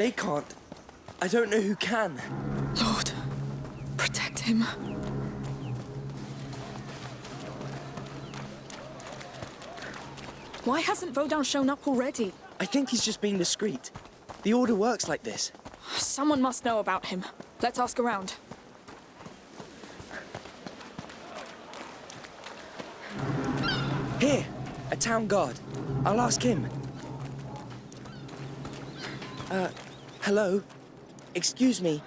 they can't. I don't know who can. Lord, protect him. Why hasn't Vodan shown up already? I think he's just being discreet. The Order works like this. Someone must know about him. Let's ask around. Here, a town guard. I'll ask him. Uh, hello? Excuse me,